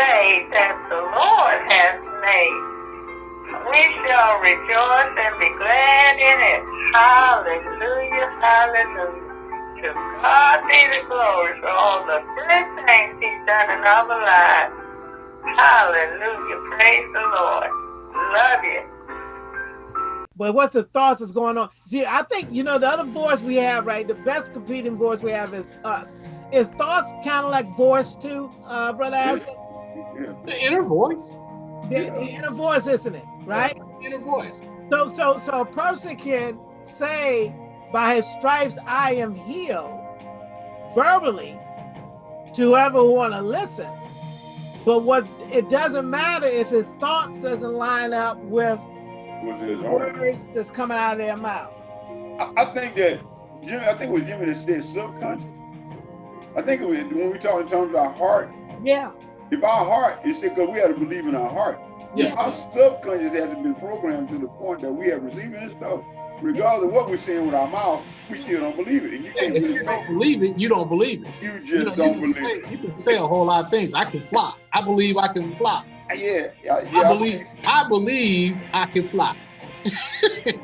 day that the Lord has made. We shall rejoice and be glad in it. Hallelujah, hallelujah. To God be the glory for all the good things he's done in our lives. Hallelujah, praise the Lord. Love you. But what's the thoughts that's going on? See, I think, you know, the other voice we have, right? The best competing voice we have is us. Is thoughts kind of like voice too, uh, Brother Allison? Yeah. The inner voice. The, the, inner voice, isn't it? Right? Yeah, inner voice. So, so, so a person can say, by his stripes I am healed, verbally, to whoever want to listen. But what it doesn't matter if his thoughts doesn't line up with words that's coming out of their mouth. I, I think that Jimmy, I think it was Jimmy that said subconscious. I think was, when we talk in terms of our heart. Yeah. If our heart, it said because we have to believe in our heart. Yeah. Our subconscious hasn't been programmed to the point that we have receiving this stuff. Regardless of what we're saying with our mouth, we still don't believe it. And you can't if really you don't believe it, you don't believe it. You just you know, don't you believe say, it. You can say a whole lot of things. I can fly. I believe I can fly. Yeah, yeah, yeah I believe I believe I can fly. it's,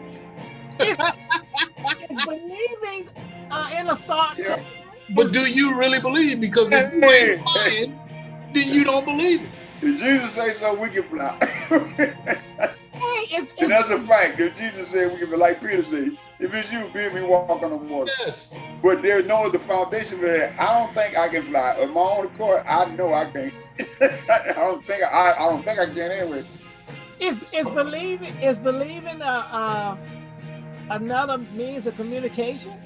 it's believing uh, in a thought. Yeah. But do you really believe? Because if you ain't flying, then you don't believe it. Did Jesus say so? We can fly. hey, it's, and that's a fact. If Jesus said we can be like Peter said, if it's you, bid me walk on the water. Yes. But there's no the foundation for that. I don't think I can fly. Of my own accord, I know I can't. I don't think I, I don't think I can anyway. Is is believing is believing uh, uh, another means of communication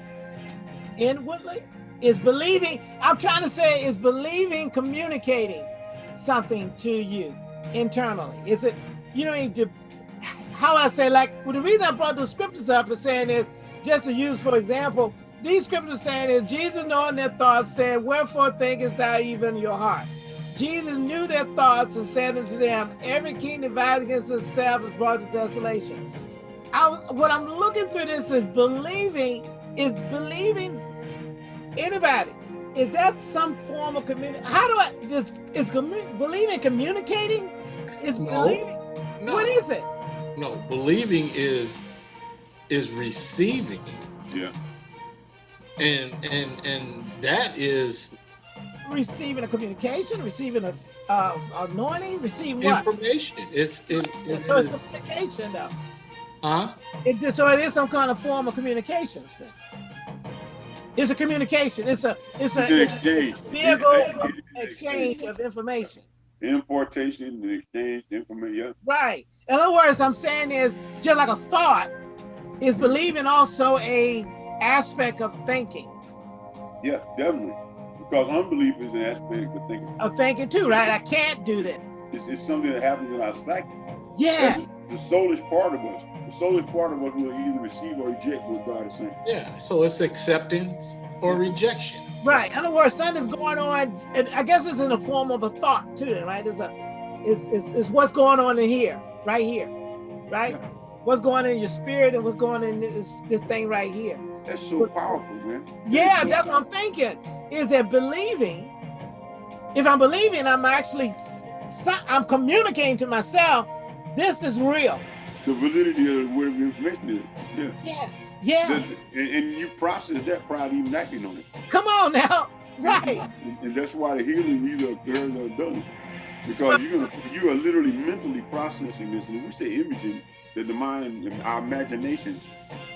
inwardly? Is believing, I'm trying to say, is believing communicating something to you internally? Is it, you know, how I say, like, well, the reason I brought the scriptures up is saying is, just to use for example, these scriptures saying is Jesus knowing their thoughts said, wherefore thinkest thou even your heart? Jesus knew their thoughts and said unto them, every king divided against itself is brought to desolation. I, what I'm looking through this is believing, is believing Anybody? Is that some form of community? How do I, this, is commu believing communicating? Is no, believing? No. What is it? No, believing is, is receiving. Yeah. And, and, and that is. Receiving a communication, receiving a uh, anointing, receiving what? Information. It's, it, it, so it's communication though. Huh? It, so it is some kind of form of communication. It's a communication. It's a it's a it's exchange. vehicle exchange of information. Importation and exchange information. Right. In other words, I'm saying is just like a thought is believing also a aspect of thinking. Yeah, definitely. Because unbelief is an aspect of thinking. Of thinking too, right? I can't do this. It's, it's something that happens in our psyche. Yeah. The soulish part of us the soulish part of us will either receive or reject what God is saying. Yeah, so it's acceptance or rejection. Right. In other words, something is going on, and I guess it's in the form of a thought too, right? It's a, it's, it's, it's what's going on in here, right here, right? Yeah. What's going on in your spirit and what's going on in this, this thing right here. That's so powerful, man. Yeah, that's what I'm thinking. Is that believing? If I'm believing, I'm actually, I'm communicating to myself, this is real the validity of whatever information is. Yeah. Yeah. Yeah. And, and, you process that prior to even acting on it. Come on now. Right. And, and that's why the healing either occurs or doesn't. Because you're gonna you are literally mentally processing this. And we say imaging that the mind, our imaginations,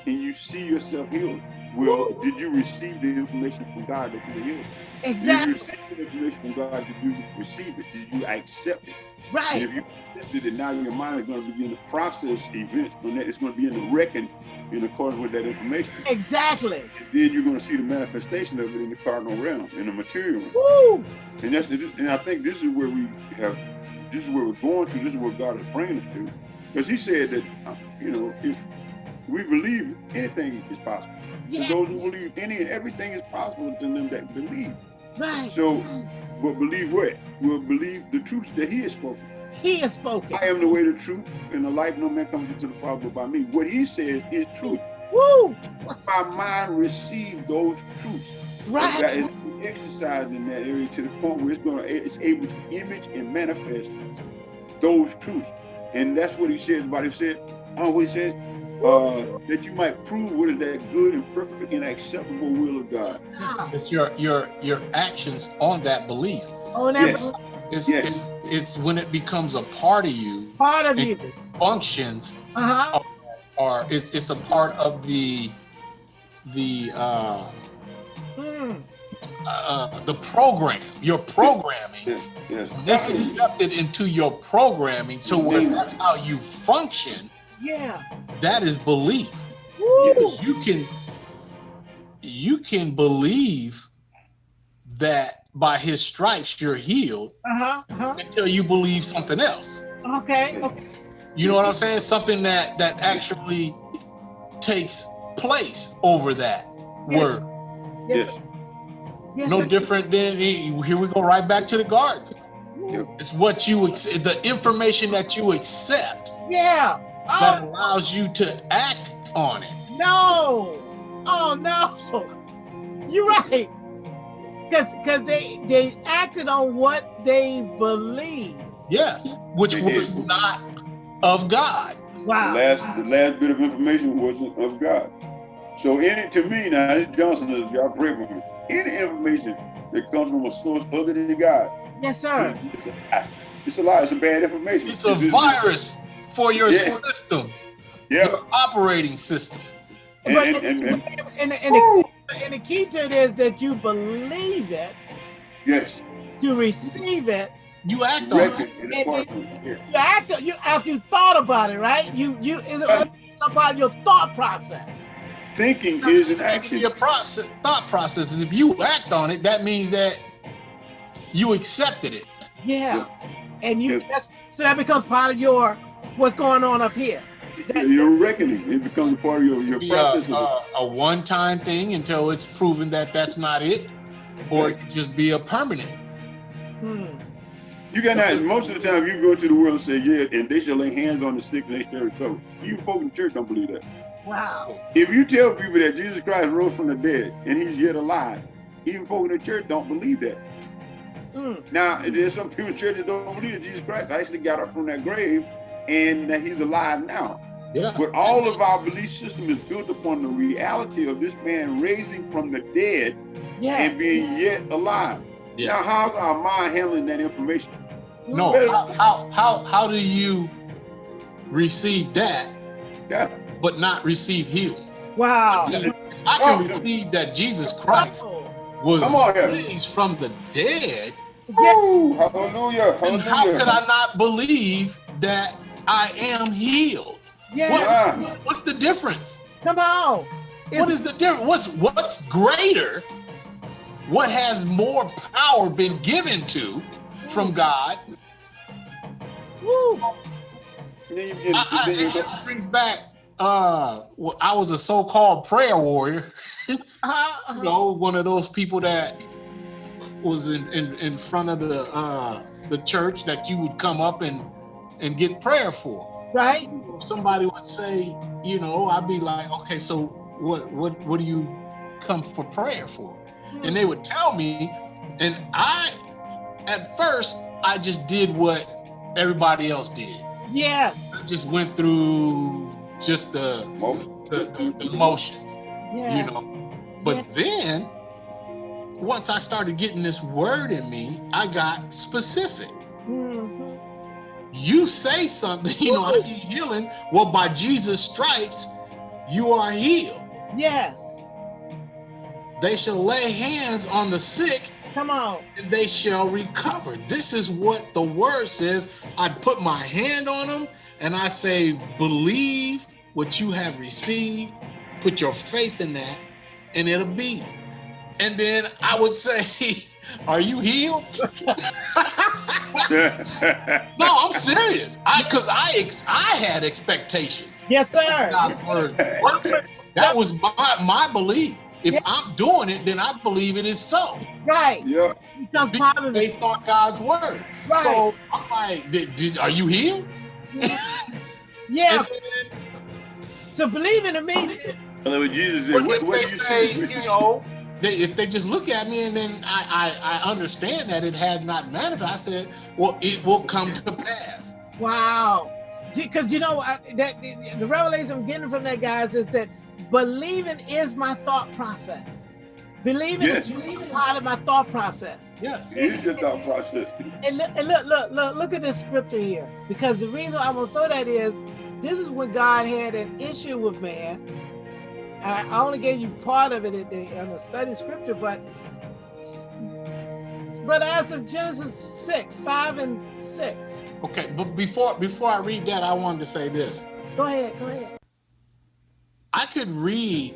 and you see yourself healed. Well, Ooh. did you receive the information from God that you were healed? Exactly. Did you receive the information from God? Did you receive it? Did you accept it? Right. And if you accepted it, now your mind is going to begin to process events from that. It's going to begin to reckon in accordance with that information. Exactly. And then you're going to see the manifestation of it in the carnal realm, in the material realm. Woo! And that's and I think this is where we have, this is where we're going to. This is where God is bringing us to, because He said that, uh, you know, if we believe anything is possible. Yeah. To those who believe any and everything is possible to them that believe. Right. So but believe what? We'll believe the truth that he has spoken. He has spoken. I am the way, the truth, and the life. No man comes into the Father by me. What he says is truth. Woo! My mind receive those truths. Right. That is exercised in that area to the point where it's going to it's able to image and manifest those truths. And that's what he says about he said, oh, he says, uh, that you might prove what is that good and perfect and acceptable will of God. Ah, It's your your your actions on that belief. On that Yes. It's Yes. it's, it's when it becomes a part of you, part of you. functions, Uh-huh. or it's it's a part of the the uh, Hmm. uh the program, your programming. Yes, yes. When It's accepted into your programming, so where that's how you function. Yeah. That is belief. Woo. You can you can believe that by his stripes you're healed Uh-huh. Uh-huh. until you believe something else. Okay. Okay. You know what I'm saying? Something that that actually takes place over that Yeah. word. Yes. Yes, No sir. different than here we go right back to the garden. Yep. It's what you ex- the information that you accept Yeah. Oh, that Oh allows you to act on it. no. Oh no. You're right. Cause cause they they acted on what they believed. Yes, which They was did. not of God. The Wow. last, the last bit of information wasn't of God. So any, to me now, this Johnson is, y'all pray for me. Any information that comes from a source other than God, Yes, sir. it's a, it's a lie. It's a bad information. It's a It's- virus for your Yeah. system, Yeah. your operating system. And, But and, and, and, and, and, and, the, and the key to it is that you believe it, yes, You receive it, You act on reckon it. and And apart it. You act you after you thought about it, right? You you is Right. about your thought process. Thinking That's is an action. Your process, thought process is if you act on it, that means that you accepted it. Yeah. And you Yeah. that's so that becomes part of your what's going on up here. Your reckoning, it becomes a part of your, your Be a, process. of a, a one-time thing until it's proven that that's not it, or it could just be a permanent. Hmm. You got that. Most of the time, you go into the world and say, "Yeah," and they shall lay hands on the sick and they shall recover. Even folk in the church don't believe that. Wow. If you tell people that Jesus Christ rose from the dead and He's yet alive, even folk in the church don't believe that. Hmm. Now, there's some people in church that don't believe that Jesus Christ actually got up from that grave and that He's alive now. Yeah. But all of our belief system is built upon the reality of this man raising from the dead Yeah. and being yet alive. Yeah. Now, how's our mind handling that information? No. How, how how how do you receive that Yeah. but not receive healing? Wow. If I can receive that Jesus Christ Oh. was Come on here. raised from the dead, Yeah. Woo, hallelujah. And how could I not believe that I am healed? Yeah. Ah, What's the difference? Come on. What is the difference? What's what's greater? What has more power been given to from God? Woo. then you I, I, then you it brings back. Uh, well, I was a so-called prayer warrior. Uh-huh, uh-huh. You know, one of those people that was in, in, in front of the uh, the church that you would come up and and get prayer for. Right? If somebody would say, you know, I'd be like, okay, so what what what do you come for prayer for? And they would tell me, and I, at first, I just did what everybody else did. Yes. I just went through just the Most- the, the, the motions, Yeah. you know. But then, once I started getting this word in me, I got specific. You say something, you know, I need healing. Well, by Jesus' stripes, you are healed. Yes. They shall lay hands on the sick Come on. and they shall recover. This is what the word says. I put my hand on them and I say, believe what you have received, put your faith in that, and it'll be. And then I would say, Are you healed? No, I'm serious. I because I ex, I had expectations. Yes, sir. God's word. That was my my belief. If Yeah. I'm doing it, then I believe it is so. Right. yeah. Becomes part of based on God's word. Right. So I'm like, did, did, are you healed? Yeah. And then So believing in me. And then Jesus said, what what, if what they you say, see? you know, they, if they just look at me and then I, I, I understand that it has not manifested, I said, well, it will come to pass. Wow. See, because you know I, that the, the revelation I'm getting from that guys is that believing is my thought process. Believing Yes. is believing part of my thought process. Yes. It is your thought process. And look, and look, look, look, look at this scripture here. Because the reason I want to throw that is, this is when God had an issue with man. I only gave you part of it in the, in the study scripture, but but as of Genesis six, five and six. Okay, but before before I read that, I wanted to say this. Go ahead, go ahead. I could read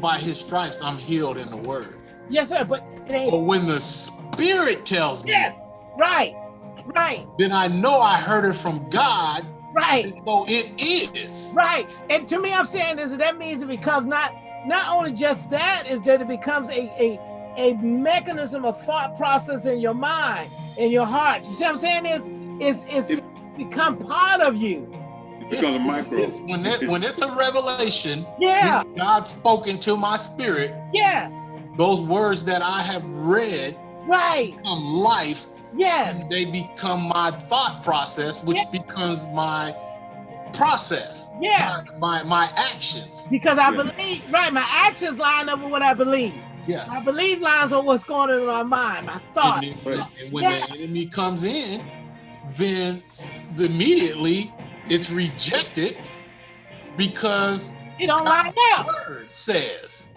by his stripes I'm healed in the word. Yes, sir. But it ain't. But when the spirit tells me, Yes. Right. Right. then I know I heard it from God, Right. so it is. Right. And to me, I'm saying is that, that means it becomes not not only just that, is that it becomes a a a mechanism of thought process in your mind, in your heart. You see what I'm saying? Is is is It- become part of you. It becomes a micro. it's- when it when it's a revelation, Yeah. when God spoke into my spirit, Yes. those words that I have read Right. become life, Yes. and they become my thought process, which Yeah. becomes my process, Yeah. my, my my actions. Because I Yeah. believe. Right. My actions line up with what I believe. Yes. My belief lines on what's going on in my mind, my thought. And, then- and when Yeah. the enemy comes in, then immediately it's rejected because It don't line the up. word says,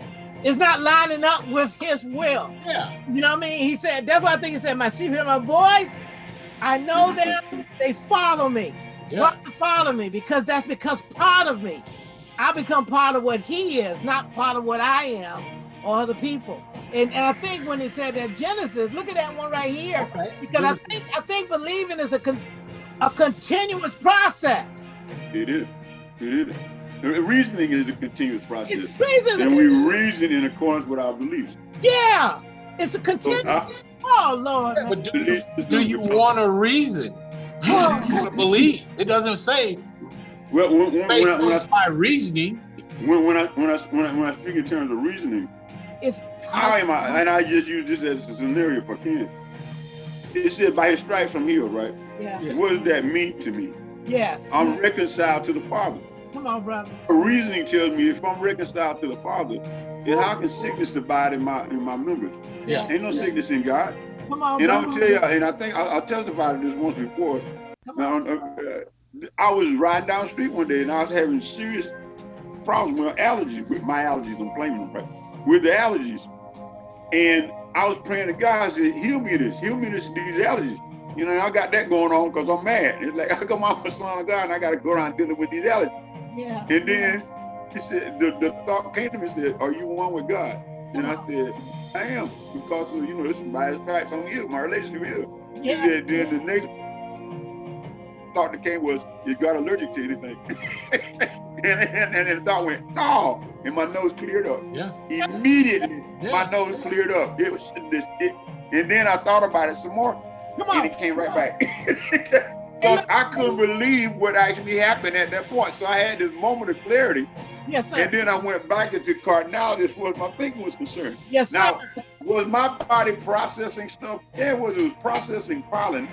It's not lining up with His will. yeah, You know what I mean? He said, that's why I think he said, my sheep hear my voice. I know mm-hmm. them, they follow me. yeah, Why they follow me? Because that's because part of me. I become part of what he is, not part of what I am or other people. And, and I think when he said that Genesis, look at that one right here. okay. Because I think I think believing is a con, a continuous process. It is. It is. The Reasoning is a continuous process. It's reason. And we reason in accordance with our beliefs. Yeah. It's a So continuous. I, oh Lord. Yeah, but do, beliefs do you want to reason? You want to believe. It doesn't say Well, when, when, when, I, when, I, on my reasoning. when, when, I, when, I, when, I, when I speak in terms of reasoning, It's how am I, and I just use this as a scenario if I can. It said, by his stripes I'm healed, right? yeah. Yeah. What does that mean to me? Yes. I'm reconciled to the Father. Come on, brother. Reasoning tells me if I'm reconciled to the Father, then how can sickness abide in my in my members? Yeah. Ain't no sickness in God. Come on, And I'm gonna tell you, and I think I, I testified to this once before. Come on. uh, uh, I was riding down the street one day and I was having serious problems with allergies, with my allergies. I'm claiming them, right? With the allergies, and I was praying to God, I said, "Heal me this, heal me this, these allergies." You know, and I got that going on because I'm mad. It's like I come out a son of God and I got to go around dealing with these allergies. Yeah. And then he said, the, the thought came to me and said, Are you one with God? And I said, I am, because of, you know, this is by his stripes on you, my relationship with you. He said, then the next thought that came was, Is God allergic to anything? and, and, and then the thought went, No. And my nose cleared up. Yeah. Immediately, my Yeah. nose cleared up. It was this, it, and then I thought about it some more, Come on. and it came right back. Because I couldn't believe what actually happened at that point. So I had this moment of clarity. Yes, sir. And then I went back into carnality as far as my thinking was concerned. yes, sir. Now, was my body processing stuff? Yeah, it was. It was processing pollen,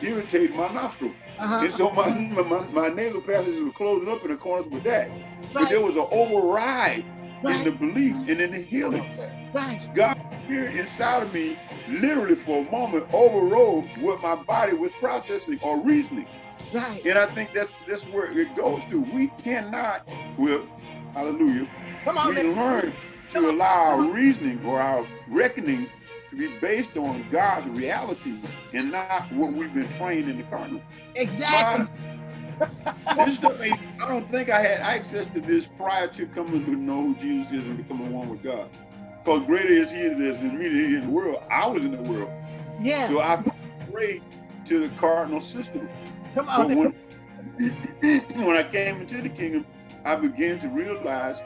irritating my nostrils. uh-huh. And so my, my, my nasal passages were closing up in accordance with that. But there was an override in the belief and in the healing. Right. God's spirit inside of me, literally for a moment, overrode what my body was processing or reasoning. Right. And I think that's that's where it goes to. We cannot, well, hallelujah, Come on. we man. learn to allow our reasoning or our reckoning to be based on God's reality and not what we've been trained in the carnal. Exactly. My- this stuff ain't, I don't think I had access to this prior to coming to know who Jesus is and becoming one with God. Because greater is he that is in me than he in the world. I was in the world. Yes. So I prayed to the carnal system. Come on. when, when I came into the kingdom, I began to realize,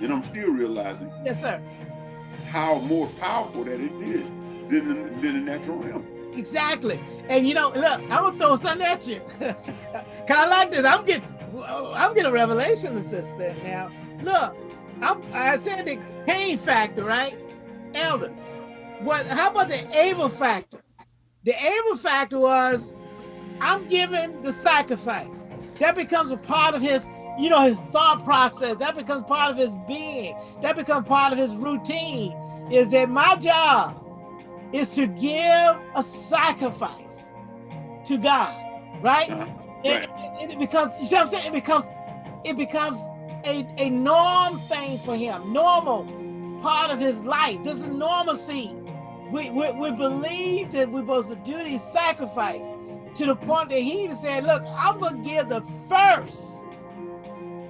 and I'm still realizing, Yes, sir. how more powerful that it is than the, than the natural realm. Exactly. And you know, look, I'm gonna throw something at you. Cause I like this. I'm getting I'm getting a revelation assistant now. Look, I'm I said the Cain factor, right? elder. What? How about the Abel factor? The Abel factor was, I'm giving the sacrifice. That becomes a part of his, you know, his thought process. That becomes part of his being. That becomes part of his routine. Is that my job is to give a sacrifice to God, right? Uh-huh. It, it, it becomes, you see what I'm saying? It becomes, it becomes a, a norm thing for him, normal part of his life. This is normalcy. We, we, we believe that we're supposed to do these sacrifice to the point that he even said, look, I'm gonna give the first,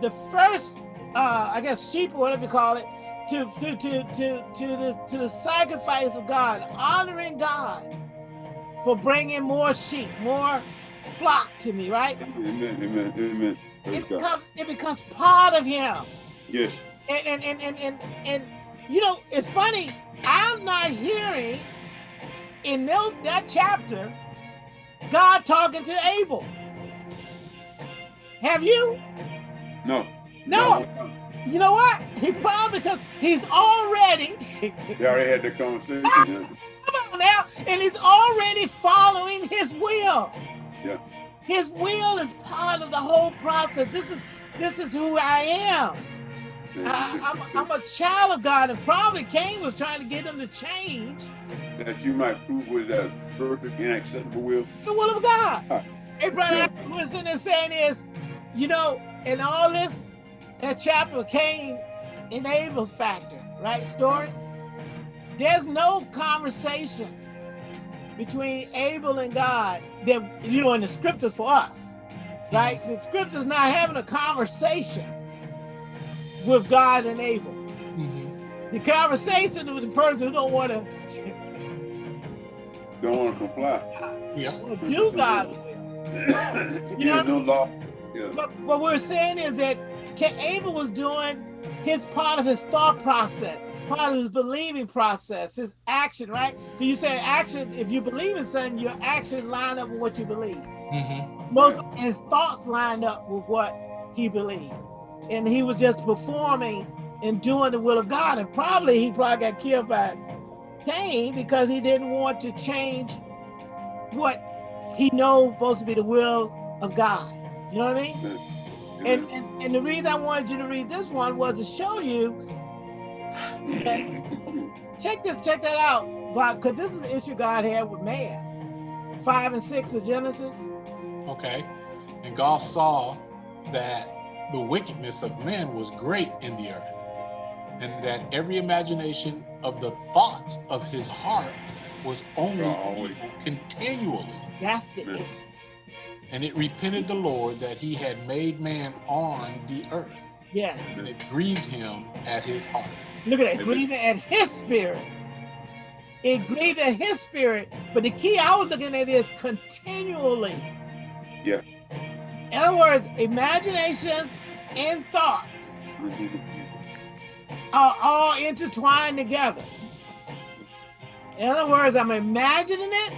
the first, uh, I guess sheep or whatever you call it, to, to, to, to, to, the, to the sacrifice of God, honoring God for bringing more sheep, more flock to me, right? Amen. Amen. Amen. It becomes, it becomes part of him. Yes. And, and, and, and, and, and, you know, it's funny, I'm not hearing in that chapter, God talking to Abel. Have you? No. No. You know what? He probably because he's already They already had the conversation. yeah. come on now, and he's already following his will. Yeah. His will is part of the whole process. This is this is who I am. I, I'm, I'm a child of God, and probably Cain was trying to get him to change that you might prove with a perfect and acceptable will. the will of God. Ah, Hey, brother, yeah. what I'm saying is, you know, in all this, that chapter came in Abel's factor, right? Story. There's no conversation between Abel and God that, you know, in the scriptures for us, right? The scriptures not having a conversation with God and Abel. Mhm. The conversation with the person who don't want to Don't want to comply. Yeah. do God's will. you know, no law. Yeah. But what we're saying is that Ca- Abel was doing his part of his thought process, part of his believing process, his action, right? Because you say action, if you believe in something, your actions line up with what you believe. Mhm. Most of his thoughts lined up with what he believed. And he was just performing and doing the will of God. And probably he probably got killed by Cain because he didn't want to change what he knows supposed to be the will of God. You know what I mean? And, and and the reason I wanted you to read this one was to show you check this, check that out, Bob, because this is the issue God had with man. Five and six of Genesis. Okay. And God saw that the wickedness of man was great in the earth, and that every imagination of the thoughts of his heart was only Always. continually. That's the Yeah. And it repented the Lord that he had made man on the earth, yes. and it grieved him at his heart. Look at that, Amen. grieving at his spirit. It grieved at his spirit, but the key I was looking at is continually. Yeah. In other words, imaginations and thoughts are all intertwined together. In other words, I'm imagining it,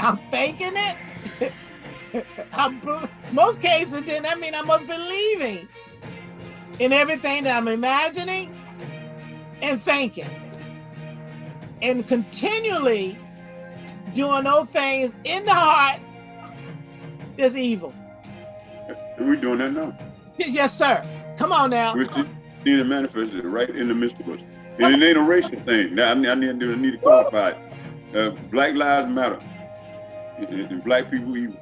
I'm thinking it. I'm, most cases, then that means I must be believing in everything that I'm imagining and thinking. And continually doing those things in the heart that's evil. We're doing that now. Yes, sir. Come on now. We're seeing it manifested right in the midst of us. And it ain't a racial thing. Now, I need, I need, I need to qualify it. Uh, black lives matter. And, and black people evil.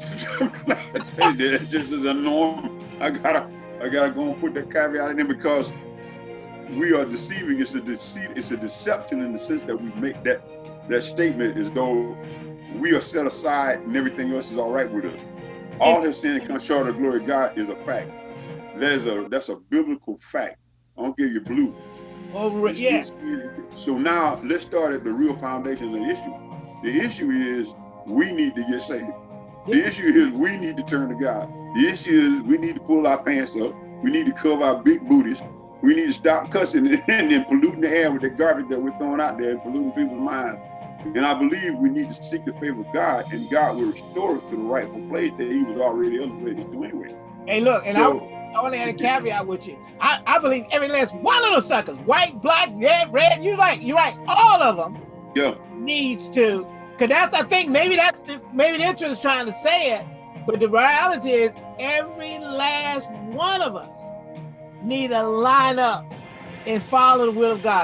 Just is a norm. I gotta, I gotta go and put that caveat in there because we are deceiving. It's a deceit. It's a deception in the sense that we make that that statement as though we are set aside and everything else is all right with us. All have sinned and come short of the glory of God is a fact. That is a that's a biblical fact. I don't give you blue. Over it. Yeah. So now let's start at the real foundation of the issue. The issue is we need to get saved. The issue is we need to turn to God. The issue is we need to pull our pants up. We need to cover our big booties. We need to stop cussing and then polluting the air with the garbage that we're throwing out there and polluting people's minds. And I believe we need to seek the favor of God, and God will restore us to the rightful place that He was already elevated to anyway. Hey, look, and so, I I want to add a caveat with you. I, I believe every last one of those suckers, white, black, red, red, you're right, you're right, all of them Yeah. needs to, because that's, I think, maybe that's, the, maybe the interest is trying to say it, but the reality is every last one of us need to line up and follow the will of God.